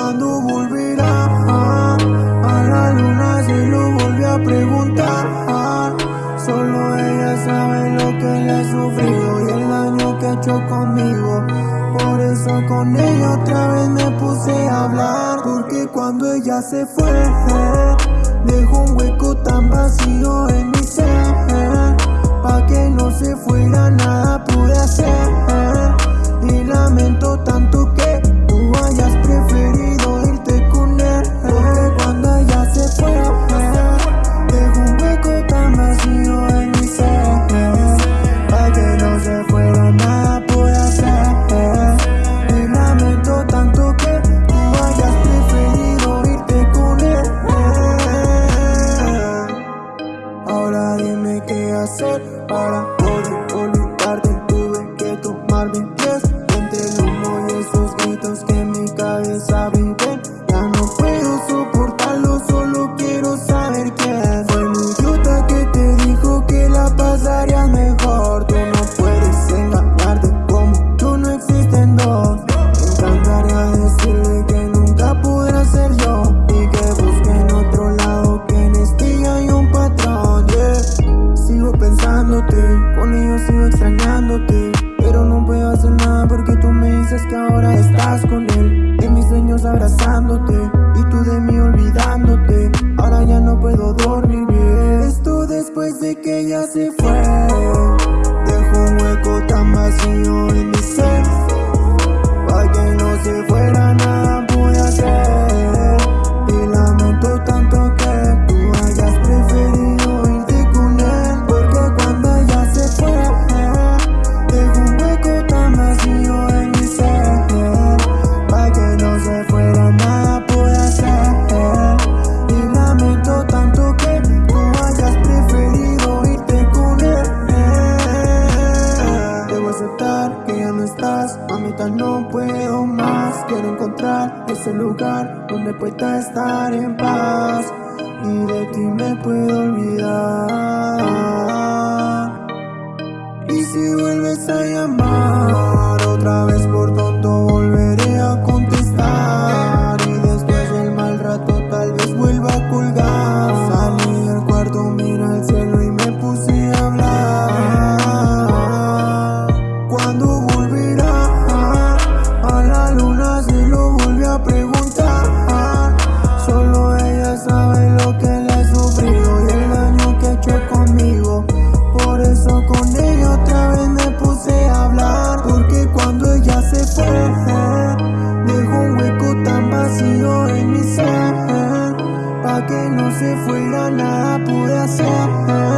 Cuando volverá. Ah, a la luna se lo volví a preguntar. Ah, solo ella sabe lo que le ha sufrido y el daño que ha hecho conmigo. Por eso con ella otra vez me puse a hablar. Porque cuando ella se fue, dejó un hueco tan vacío en mi ser. Pa' que no se fuera nada. bottom, roll the Con ellos sigo extrañándote Pero no puedo hacer nada porque tú me dices que ahora estás con él. De mis sueños abrazándote Y tú de mí olvidándote. Ahora ya no puedo dormir. Bien Esto después de que ella se fue. es el lugar donde pueda estar en paz y de ti me puedo olvidar. Y si vuelves a se fuera nada pude hacer.